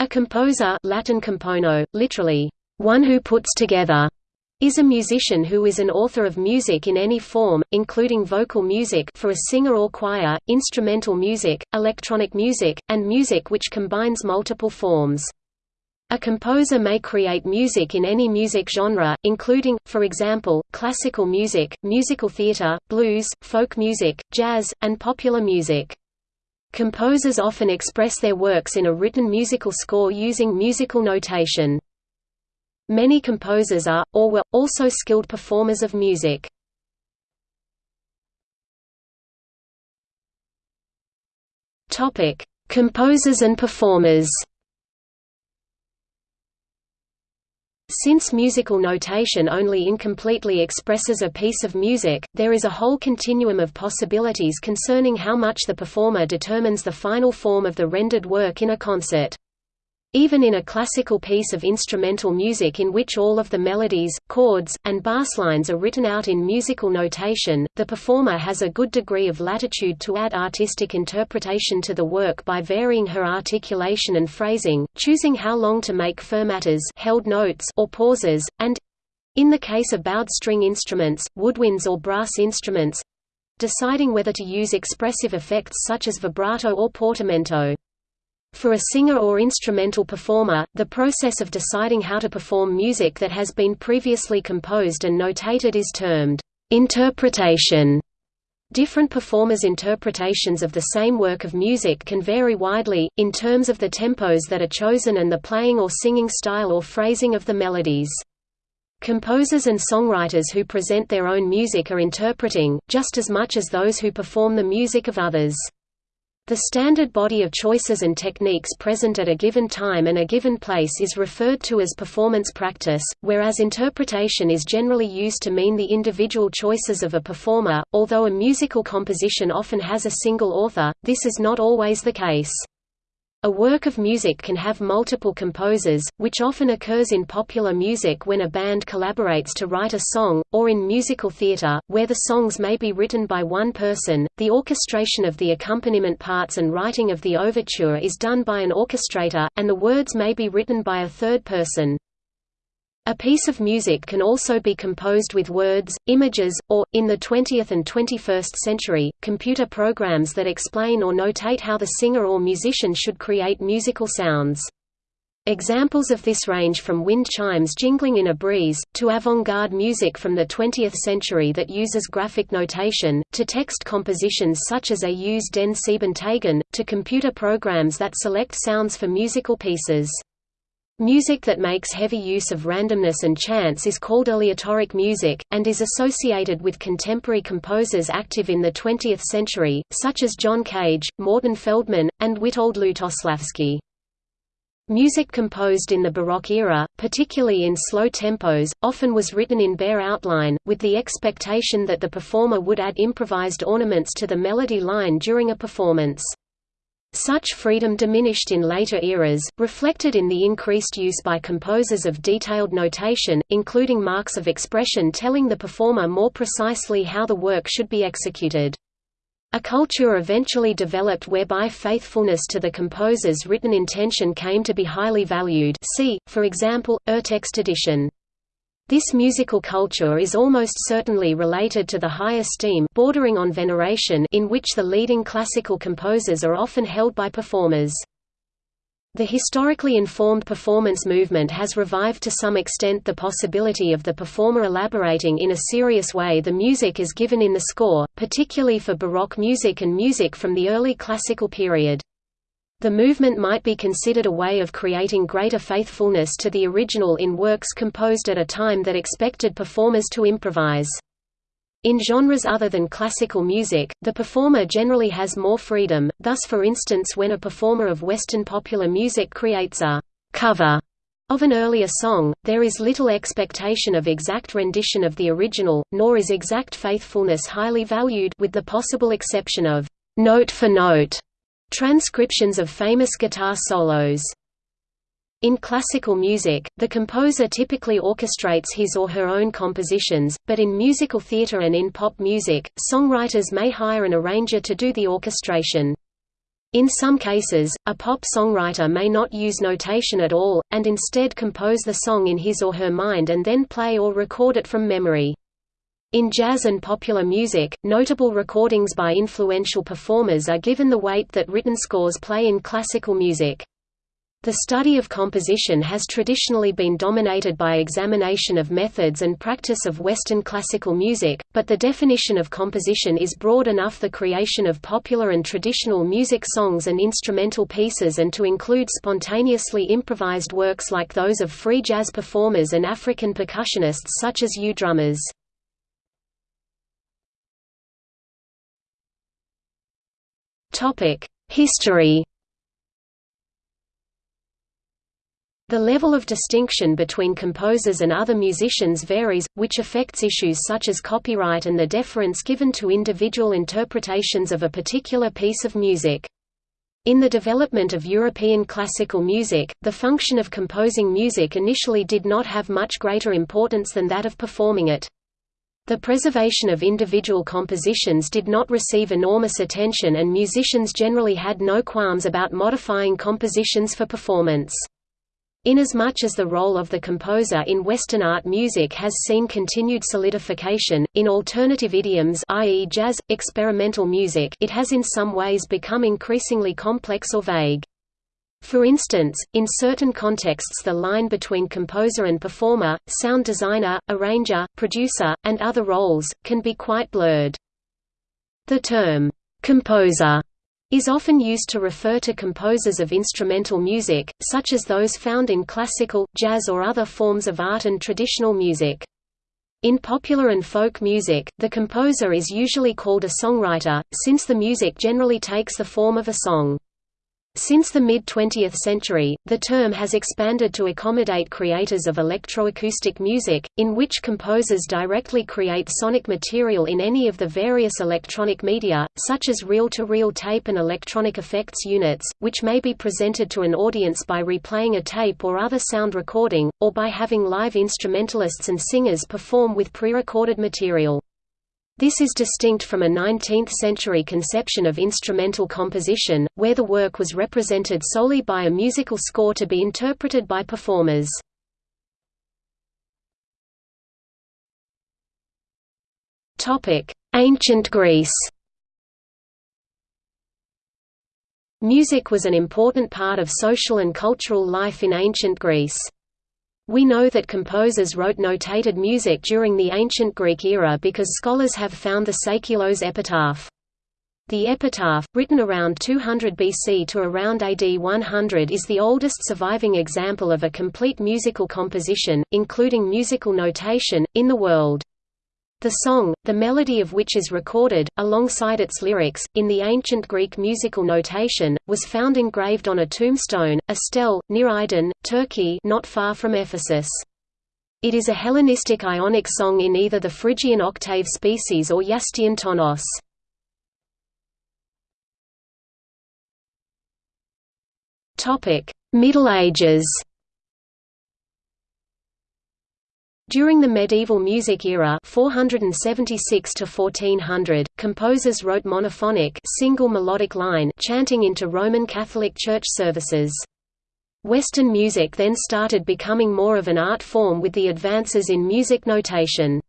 A composer Latin compono, literally, one who puts together, is a musician who is an author of music in any form, including vocal music for a singer or choir, instrumental music, electronic music, and music which combines multiple forms. A composer may create music in any music genre, including, for example, classical music, musical theatre, blues, folk music, jazz, and popular music. Composers often express their works in a written musical score using musical notation. Many composers are, or were, also skilled performers of music. Composers and performers Since musical notation only incompletely expresses a piece of music, there is a whole continuum of possibilities concerning how much the performer determines the final form of the rendered work in a concert. Even in a classical piece of instrumental music in which all of the melodies, chords, and basslines are written out in musical notation, the performer has a good degree of latitude to add artistic interpretation to the work by varying her articulation and phrasing, choosing how long to make fermatas held notes or pauses, and—in the case of bowed string instruments, woodwinds or brass instruments—deciding whether to use expressive effects such as vibrato or portamento. For a singer or instrumental performer, the process of deciding how to perform music that has been previously composed and notated is termed interpretation. Different performers' interpretations of the same work of music can vary widely, in terms of the tempos that are chosen and the playing or singing style or phrasing of the melodies. Composers and songwriters who present their own music are interpreting, just as much as those who perform the music of others. The standard body of choices and techniques present at a given time and a given place is referred to as performance practice, whereas interpretation is generally used to mean the individual choices of a performer. Although a musical composition often has a single author, this is not always the case. A work of music can have multiple composers, which often occurs in popular music when a band collaborates to write a song, or in musical theatre, where the songs may be written by one person. The orchestration of the accompaniment parts and writing of the overture is done by an orchestrator, and the words may be written by a third person. A piece of music can also be composed with words, images, or, in the 20th and 21st century, computer programs that explain or notate how the singer or musician should create musical sounds. Examples of this range from wind chimes jingling in a breeze, to avant-garde music from the 20th century that uses graphic notation, to text compositions such as Aus den Sieben Tagen, to computer programs that select sounds for musical pieces. Music that makes heavy use of randomness and chance is called aleatoric music, and is associated with contemporary composers active in the 20th century, such as John Cage, Morton Feldman, and Witold Lutosławski. Music composed in the Baroque era, particularly in slow tempos, often was written in bare outline, with the expectation that the performer would add improvised ornaments to the melody line during a performance. Such freedom diminished in later eras, reflected in the increased use by composers of detailed notation, including marks of expression telling the performer more precisely how the work should be executed. A culture eventually developed whereby faithfulness to the composer's written intention came to be highly valued see, for example, Urtextedition. This musical culture is almost certainly related to the high esteem bordering on veneration in which the leading classical composers are often held by performers. The historically informed performance movement has revived to some extent the possibility of the performer elaborating in a serious way the music is given in the score, particularly for Baroque music and music from the early classical period. The movement might be considered a way of creating greater faithfulness to the original in works composed at a time that expected performers to improvise. In genres other than classical music, the performer generally has more freedom, thus for instance when a performer of Western popular music creates a «cover» of an earlier song, there is little expectation of exact rendition of the original, nor is exact faithfulness highly valued with the possible exception of «note for note» Transcriptions of famous guitar solos in classical music, the composer typically orchestrates his or her own compositions, but in musical theatre and in pop music, songwriters may hire an arranger to do the orchestration. In some cases, a pop songwriter may not use notation at all, and instead compose the song in his or her mind and then play or record it from memory. In jazz and popular music, notable recordings by influential performers are given the weight that written scores play in classical music. The study of composition has traditionally been dominated by examination of methods and practice of Western classical music, but the definition of composition is broad enough the creation of popular and traditional music songs and instrumental pieces and to include spontaneously improvised works like those of free jazz performers and African percussionists such as Ewe drummers. History The level of distinction between composers and other musicians varies, which affects issues such as copyright and the deference given to individual interpretations of a particular piece of music. In the development of European classical music, the function of composing music initially did not have much greater importance than that of performing it. The preservation of individual compositions did not receive enormous attention and musicians generally had no qualms about modifying compositions for performance. Inasmuch as the role of the composer in Western art music has seen continued solidification, in alternative idioms i.e. jazz, experimental music it has in some ways become increasingly complex or vague. For instance, in certain contexts the line between composer and performer, sound designer, arranger, producer, and other roles, can be quite blurred. The term, composer is often used to refer to composers of instrumental music, such as those found in classical, jazz or other forms of art and traditional music. In popular and folk music, the composer is usually called a songwriter, since the music generally takes the form of a song. Since the mid-20th century, the term has expanded to accommodate creators of electroacoustic music, in which composers directly create sonic material in any of the various electronic media, such as reel-to-reel -reel tape and electronic effects units, which may be presented to an audience by replaying a tape or other sound recording, or by having live instrumentalists and singers perform with pre-recorded material. This is distinct from a 19th-century conception of instrumental composition, where the work was represented solely by a musical score to be interpreted by performers. Ancient Greece Music was an important part of social and cultural life in ancient Greece. We know that composers wrote notated music during the ancient Greek era because scholars have found the Seikilos epitaph. The epitaph, written around 200 BC to around AD 100 is the oldest surviving example of a complete musical composition, including musical notation, in the world. The song, the melody of which is recorded, alongside its lyrics, in the ancient Greek musical notation, was found engraved on a tombstone, a stele, near Aydin, Turkey not far from Ephesus. It is a Hellenistic Ionic song in either the Phrygian octave species or Iastian tonos. Middle Ages During the medieval music era 476 to 1400, composers wrote monophonic single melodic line chanting into Roman Catholic Church services. Western music then started becoming more of an art form with the advances in music notation.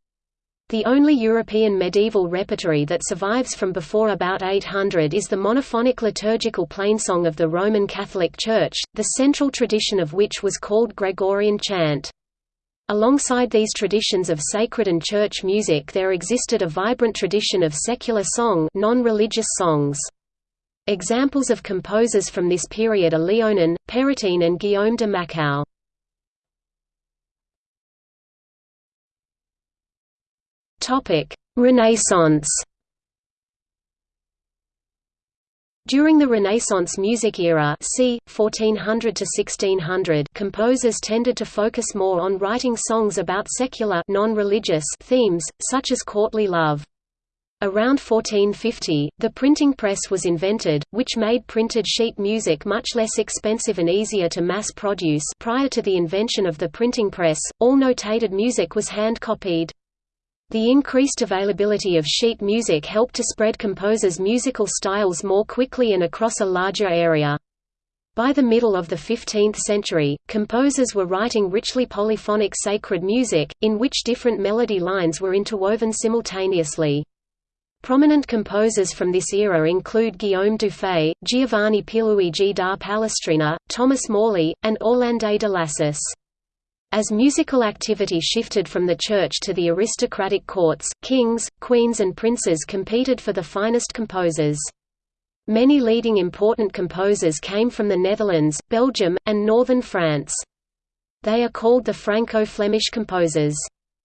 The only European medieval repertory that survives from before about 800 is the monophonic liturgical plainsong of the Roman Catholic Church, the central tradition of which was called Gregorian chant. Alongside these traditions of sacred and church music there existed a vibrant tradition of secular song non-religious songs. Examples of composers from this period are Léonin, Pérotin and Guillaume de Machaut. Renaissance During the Renaissance music era c. 1400 to 1600, composers tended to focus more on writing songs about secular themes, such as courtly love. Around 1450, the printing press was invented, which made printed sheet music much less expensive and easier to mass produce prior to the invention of the printing press, all notated music was hand-copied. The increased availability of sheet music helped to spread composers' musical styles more quickly and across a larger area. By the middle of the 15th century, composers were writing richly polyphonic sacred music, in which different melody lines were interwoven simultaneously. Prominent composers from this era include Guillaume Dufay, Giovanni Pierluigi da Palestrina, Thomas Morley, and Orlando de Lassus. As musical activity shifted from the church to the aristocratic courts, kings, queens and princes competed for the finest composers. Many leading important composers came from the Netherlands, Belgium, and northern France. They are called the Franco-Flemish composers.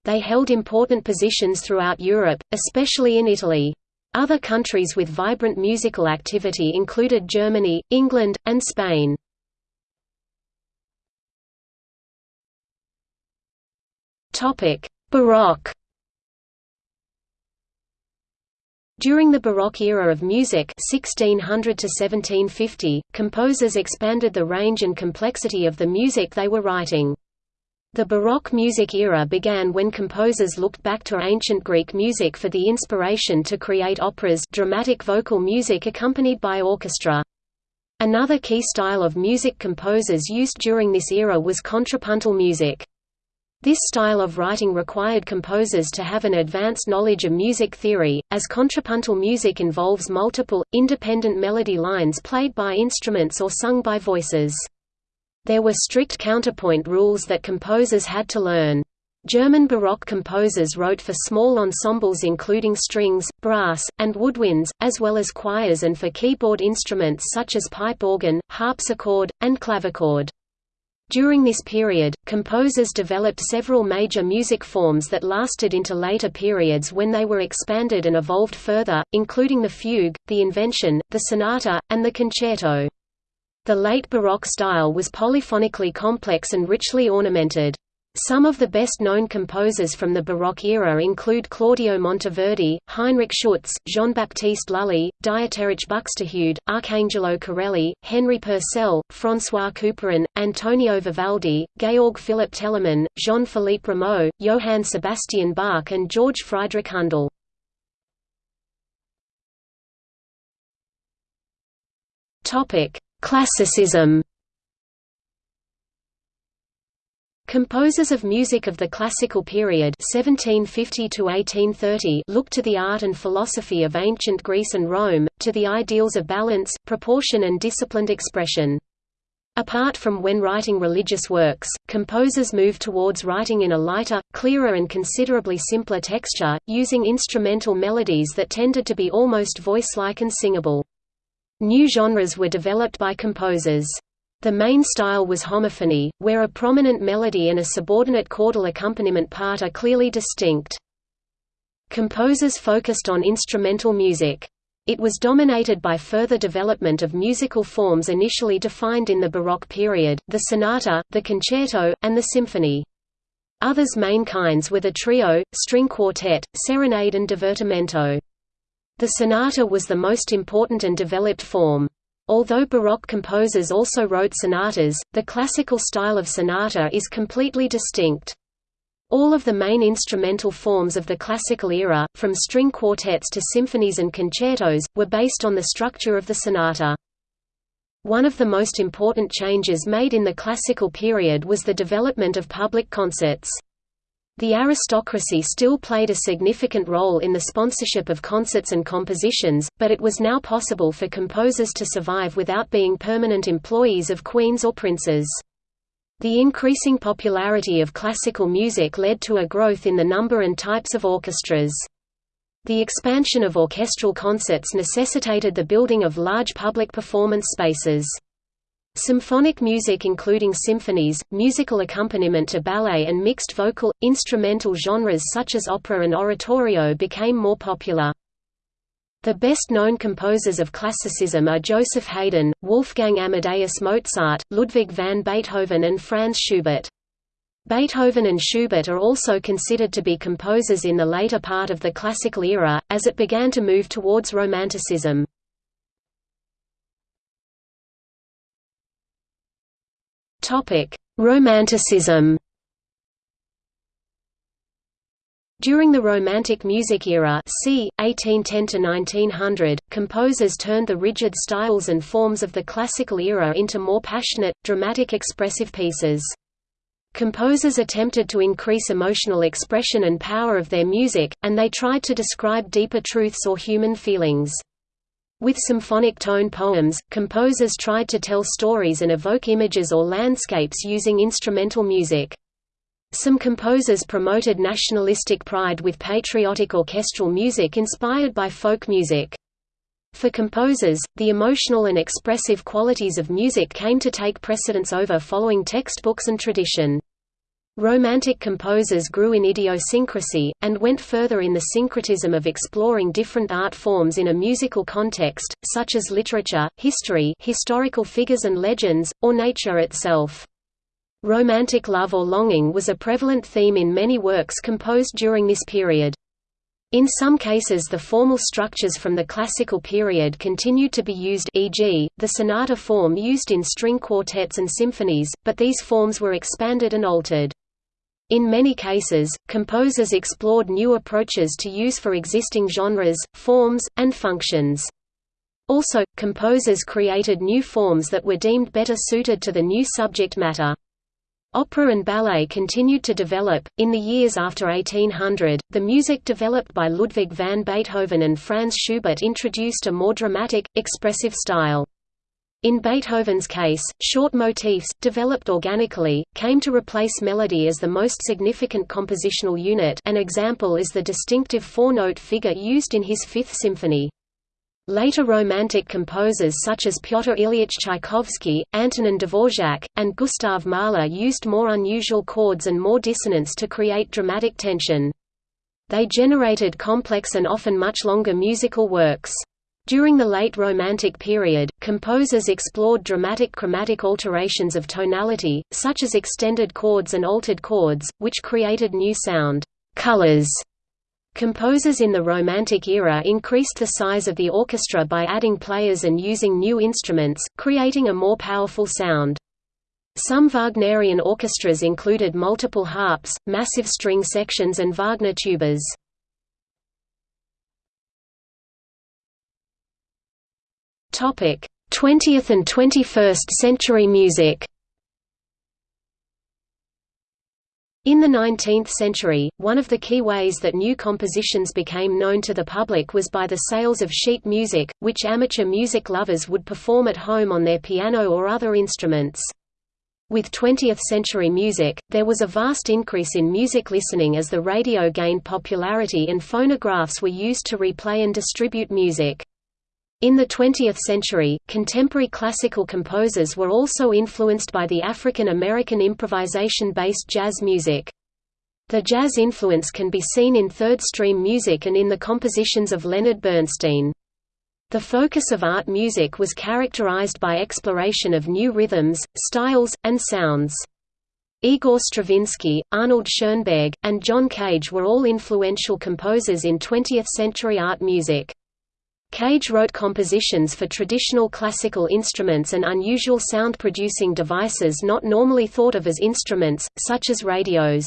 They held important positions throughout Europe, especially in Italy. Other countries with vibrant musical activity included Germany, England, and Spain. Topic: Baroque. During the Baroque era of music 1600 to 1750, composers expanded the range and complexity of the music they were writing. The Baroque music era began when composers looked back to ancient Greek music for the inspiration to create operas dramatic vocal music accompanied by orchestra. Another key style of music composers used during this era was contrapuntal music. This style of writing required composers to have an advanced knowledge of music theory, as contrapuntal music involves multiple, independent melody lines played by instruments or sung by voices. There were strict counterpoint rules that composers had to learn. German Baroque composers wrote for small ensembles including strings, brass, and woodwinds, as well as choirs and for keyboard instruments such as pipe organ, harpsichord, and clavichord. During this period, composers developed several major music forms that lasted into later periods when they were expanded and evolved further, including the fugue, the invention, the sonata, and the concerto. The late Baroque style was polyphonically complex and richly ornamented. Some of the best-known composers from the Baroque era include Claudio Monteverdi, Heinrich Schütz, Jean-Baptiste Lully, Dieterich Buxtehude, Arcangelo Corelli, Henry Purcell, François Couperin, Antonio Vivaldi, Georg Philipp Telemann, Jean-Philippe Rameau, Johann Sebastian Bach and George Friedrich Handel. Classicism Composers of music of the classical period 1750 to 1830 looked to the art and philosophy of ancient Greece and Rome, to the ideals of balance, proportion and disciplined expression. Apart from when writing religious works, composers moved towards writing in a lighter, clearer and considerably simpler texture, using instrumental melodies that tended to be almost voice-like and singable. New genres were developed by composers. The main style was homophony, where a prominent melody and a subordinate chordal accompaniment part are clearly distinct. Composers focused on instrumental music. It was dominated by further development of musical forms initially defined in the Baroque period, the sonata, the concerto, and the symphony. Others main kinds were the trio, string quartet, serenade and divertimento. The sonata was the most important and developed form. Although Baroque composers also wrote sonatas, the classical style of sonata is completely distinct. All of the main instrumental forms of the classical era, from string quartets to symphonies and concertos, were based on the structure of the sonata. One of the most important changes made in the classical period was the development of public concerts. The aristocracy still played a significant role in the sponsorship of concerts and compositions, but it was now possible for composers to survive without being permanent employees of queens or princes. The increasing popularity of classical music led to a growth in the number and types of orchestras. The expansion of orchestral concerts necessitated the building of large public performance spaces. Symphonic music including symphonies, musical accompaniment to ballet and mixed vocal, instrumental genres such as opera and oratorio became more popular. The best-known composers of classicism are Joseph Haydn, Wolfgang Amadeus Mozart, Ludwig van Beethoven and Franz Schubert. Beethoven and Schubert are also considered to be composers in the later part of the classical era, as it began to move towards Romanticism. Topic: Romanticism. During the Romantic music era c. 1810–1900, composers turned the rigid styles and forms of the classical era into more passionate, dramatic expressive pieces. Composers attempted to increase emotional expression and power of their music, and they tried to describe deeper truths or human feelings. With symphonic tone poems, composers tried to tell stories and evoke images or landscapes using instrumental music. Some composers promoted nationalistic pride with patriotic orchestral music inspired by folk music. For composers, the emotional and expressive qualities of music came to take precedence over following textbooks and tradition. Romantic composers grew in idiosyncrasy, and went further in the syncretism of exploring different art forms in a musical context, such as literature, history historical figures and legends, or nature itself. Romantic love or longing was a prevalent theme in many works composed during this period. In some cases the formal structures from the classical period continued to be used e.g., the sonata form used in string quartets and symphonies, but these forms were expanded and altered. In many cases, composers explored new approaches to use for existing genres, forms, and functions. Also, composers created new forms that were deemed better suited to the new subject matter. Opera and ballet continued to develop. In the years after 1800, the music developed by Ludwig van Beethoven and Franz Schubert introduced a more dramatic, expressive style. In Beethoven's case, short motifs, developed organically, came to replace melody as the most significant compositional unit an example is the distinctive four-note figure used in his Fifth Symphony. Later Romantic composers such as Pyotr Ilyich Tchaikovsky, Antonin Dvorak, and Gustav Mahler used more unusual chords and more dissonance to create dramatic tension. They generated complex and often much longer musical works. During the late Romantic period, composers explored dramatic chromatic alterations of tonality, such as extended chords and altered chords, which created new sound colors Composers in the Romantic era increased the size of the orchestra by adding players and using new instruments, creating a more powerful sound. Some Wagnerian orchestras included multiple harps, massive string sections and Wagner tubas. Topic: 20th and 21st century music. In the 19th century, one of the key ways that new compositions became known to the public was by the sales of sheet music, which amateur music lovers would perform at home on their piano or other instruments. With 20th-century music, there was a vast increase in music listening as the radio gained popularity and phonographs were used to replay and distribute music. In the 20th century, contemporary classical composers were also influenced by the African American improvisation-based jazz music. The jazz influence can be seen in third-stream music and in the compositions of Leonard Bernstein. The focus of art music was characterized by exploration of new rhythms, styles, and sounds. Igor Stravinsky, Arnold Schoenberg, and John Cage were all influential composers in 20th-century art music. Cage wrote compositions for traditional classical instruments and unusual sound-producing devices not normally thought of as instruments, such as radios.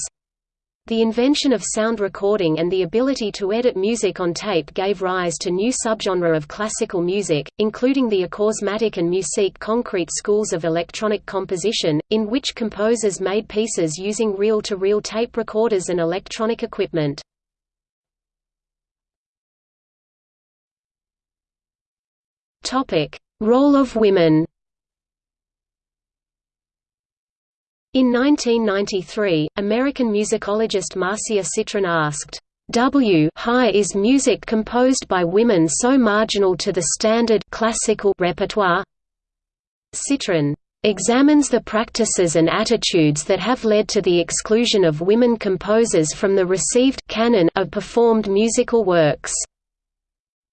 The invention of sound recording and the ability to edit music on tape gave rise to new subgenre of classical music, including the acousmatic and musique concrete schools of electronic composition, in which composers made pieces using reel-to-reel -reel tape recorders and electronic equipment. Role of women. In 1993, American musicologist Marcia Citron asked, W high is music composed by women so marginal to the standard classical repertoire? Citron examines the practices and attitudes that have led to the exclusion of women composers from the received canon of performed musical works.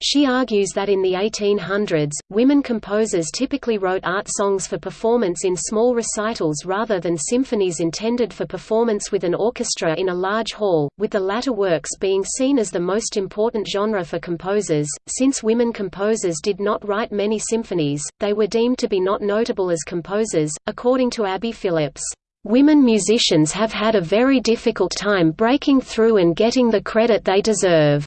She argues that in the 1800s, women composers typically wrote art songs for performance in small recitals rather than symphonies intended for performance with an orchestra in a large hall, with the latter works being seen as the most important genre for composers. Since women composers did not write many symphonies, they were deemed to be not notable as composers, according to Abby Phillips. Women musicians have had a very difficult time breaking through and getting the credit they deserve.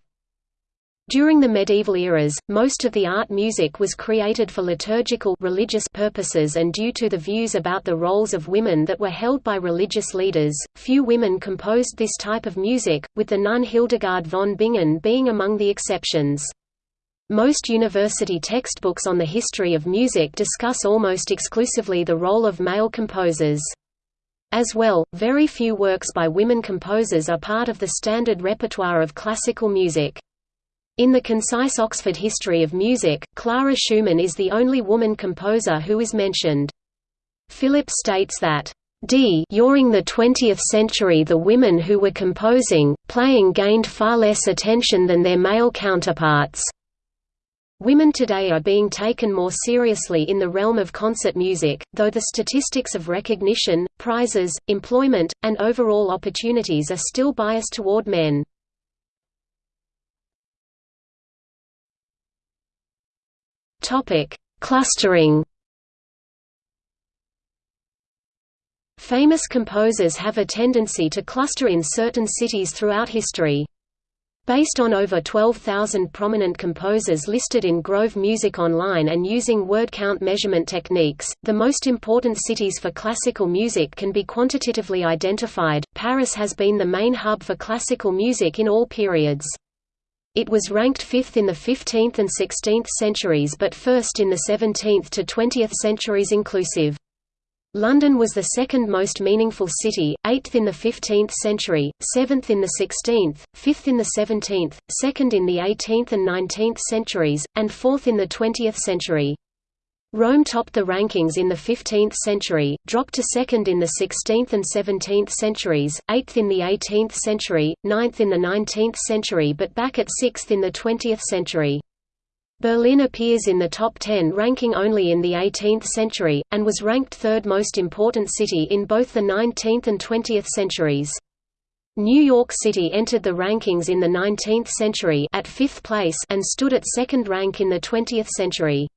During the medieval eras, most of the art music was created for liturgical religious purposes and due to the views about the roles of women that were held by religious leaders, few women composed this type of music, with the nun Hildegard von Bingen being among the exceptions. Most university textbooks on the history of music discuss almost exclusively the role of male composers. As well, very few works by women composers are part of the standard repertoire of classical music. In the concise Oxford History of Music, Clara Schumann is the only woman composer who is mentioned. Philip states that d during the 20th century the women who were composing, playing gained far less attention than their male counterparts. Women today are being taken more seriously in the realm of concert music, though the statistics of recognition, prizes, employment, and overall opportunities are still biased toward men. Clustering Famous composers have a tendency to cluster in certain cities throughout history. Based on over 12,000 prominent composers listed in Grove Music Online and using word count measurement techniques, the most important cities for classical music can be quantitatively identified. Paris has been the main hub for classical music in all periods. It was ranked fifth in the 15th and 16th centuries but first in the 17th to 20th centuries inclusive. London was the second most meaningful city, 8th in the 15th century, 7th in the 16th, 5th in the 17th, 2nd in the 18th and 19th centuries, and 4th in the 20th century. Rome topped the rankings in the 15th century, dropped to second in the 16th and 17th centuries, 8th in the 18th century, 9th in the 19th century but back at 6th in the 20th century. Berlin appears in the top 10 ranking only in the 18th century, and was ranked third most important city in both the 19th and 20th centuries. New York City entered the rankings in the 19th century at fifth place and stood at second rank in the 20th century.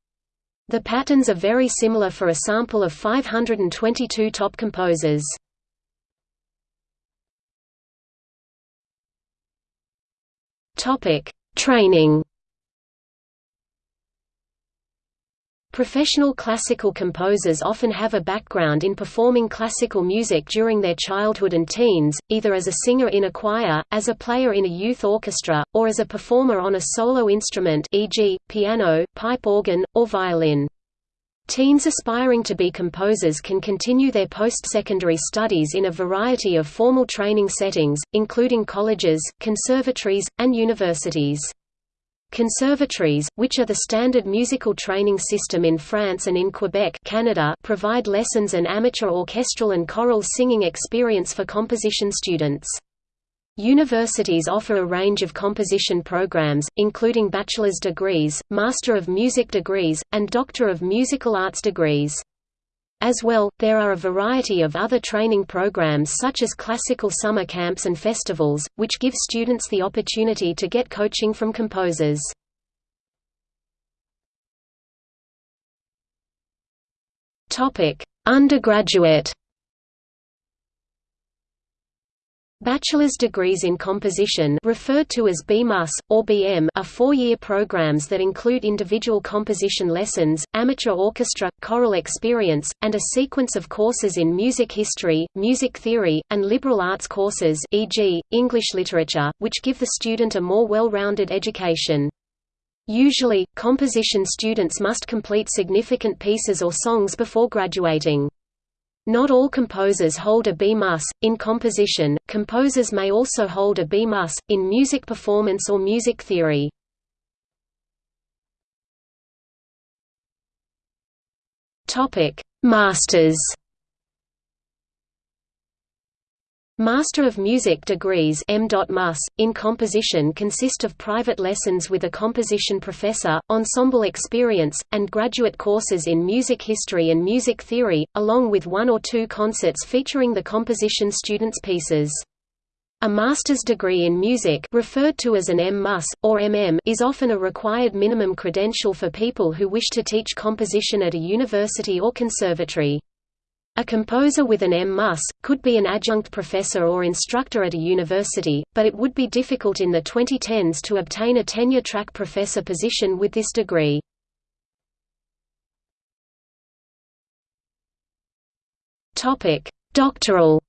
The patterns are very similar for a sample of 522 top composers. Topic: Training Professional classical composers often have a background in performing classical music during their childhood and teens, either as a singer in a choir, as a player in a youth orchestra, or as a performer on a solo instrument e.g., piano, pipe organ, or violin. Teens aspiring to be composers can continue their post-secondary studies in a variety of formal training settings, including colleges, conservatories, and universities. Conservatories, which are the standard musical training system in France and in Quebec Canada, provide lessons and amateur orchestral and choral singing experience for composition students. Universities offer a range of composition programs, including bachelor's degrees, Master of Music degrees, and Doctor of Musical Arts degrees. As well, there are a variety of other training programs such as classical summer camps and festivals, which give students the opportunity to get coaching from composers. Undergraduate Bachelor's degrees in composition referred to as BMUS, or BM are four-year programs that include individual composition lessons, amateur orchestra, choral experience, and a sequence of courses in music history, music theory, and liberal arts courses e.g., English literature, which give the student a more well-rounded education. Usually, composition students must complete significant pieces or songs before graduating. Not all composers hold a B-mus. In composition, composers may also hold a B-mus, in music performance or music theory. Masters Master of Music degrees M.Mus, in composition consist of private lessons with a composition professor, ensemble experience, and graduate courses in music history and music theory, along with one or two concerts featuring the composition students' pieces. A master's degree in music referred to as an M.Mus, or MM is often a required minimum credential for people who wish to teach composition at a university or conservatory. A composer with an M.Mus, could be an adjunct professor or instructor at a university, but it would be difficult in the 2010s to obtain a tenure-track professor position with this degree. Doctoral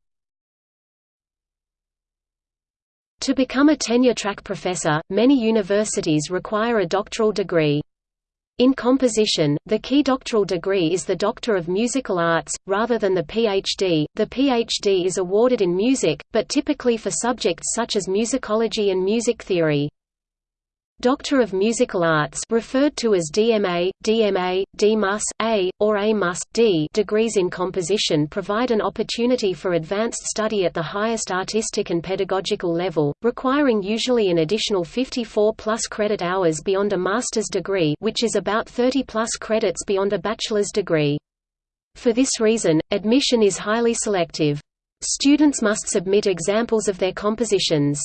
To become a tenure-track professor, many universities require a doctoral degree. In composition, the key doctoral degree is the Doctor of Musical Arts, rather than the Ph.D. The Ph.D. is awarded in music, but typically for subjects such as musicology and music theory. Doctor of Musical Arts referred to as DMA, DMA, DMus, A, or A-Mus, D degrees in composition provide an opportunity for advanced study at the highest artistic and pedagogical level, requiring usually an additional 54 plus credit hours beyond a master's degree which is about 30 plus credits beyond a bachelor's degree. For this reason, admission is highly selective. Students must submit examples of their compositions.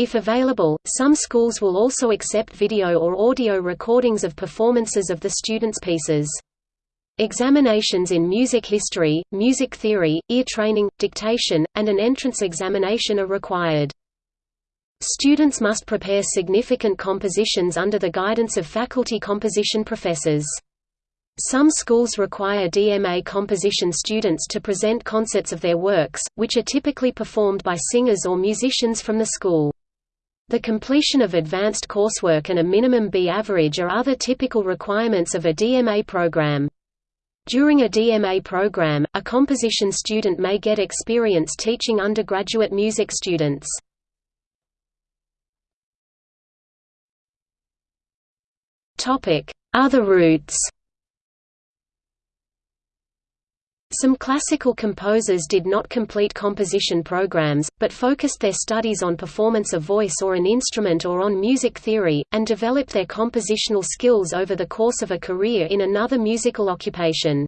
If available, some schools will also accept video or audio recordings of performances of the students' pieces. Examinations in music history, music theory, ear training, dictation, and an entrance examination are required. Students must prepare significant compositions under the guidance of faculty composition professors. Some schools require DMA composition students to present concerts of their works, which are typically performed by singers or musicians from the school. The completion of advanced coursework and a minimum B average are other typical requirements of a DMA program. During a DMA program, a composition student may get experience teaching undergraduate music students. Other routes Some classical composers did not complete composition programs, but focused their studies on performance of voice or an instrument or on music theory, and developed their compositional skills over the course of a career in another musical occupation.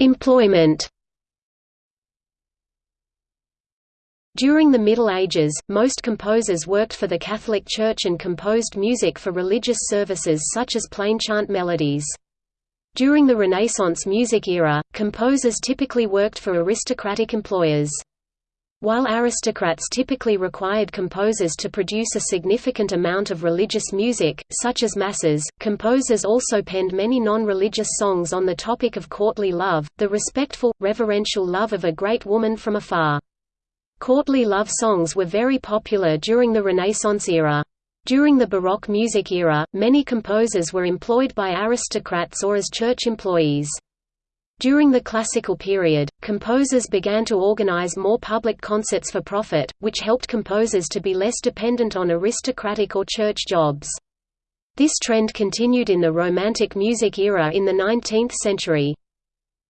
Employment During the Middle Ages, most composers worked for the Catholic Church and composed music for religious services such as plainchant melodies. During the Renaissance music era, composers typically worked for aristocratic employers. While aristocrats typically required composers to produce a significant amount of religious music, such as masses, composers also penned many non-religious songs on the topic of courtly love, the respectful, reverential love of a great woman from afar. Courtly love songs were very popular during the Renaissance era. During the Baroque music era, many composers were employed by aristocrats or as church employees. During the classical period, composers began to organize more public concerts for profit, which helped composers to be less dependent on aristocratic or church jobs. This trend continued in the Romantic music era in the 19th century.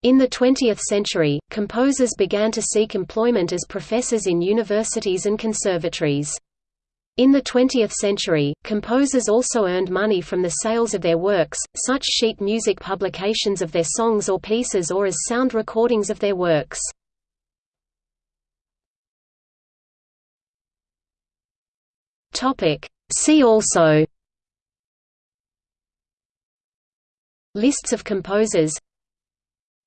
In the 20th century, composers began to seek employment as professors in universities and conservatories. In the 20th century, composers also earned money from the sales of their works, such sheet music publications of their songs or pieces or as sound recordings of their works. See also Lists of composers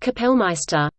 Kapellmeister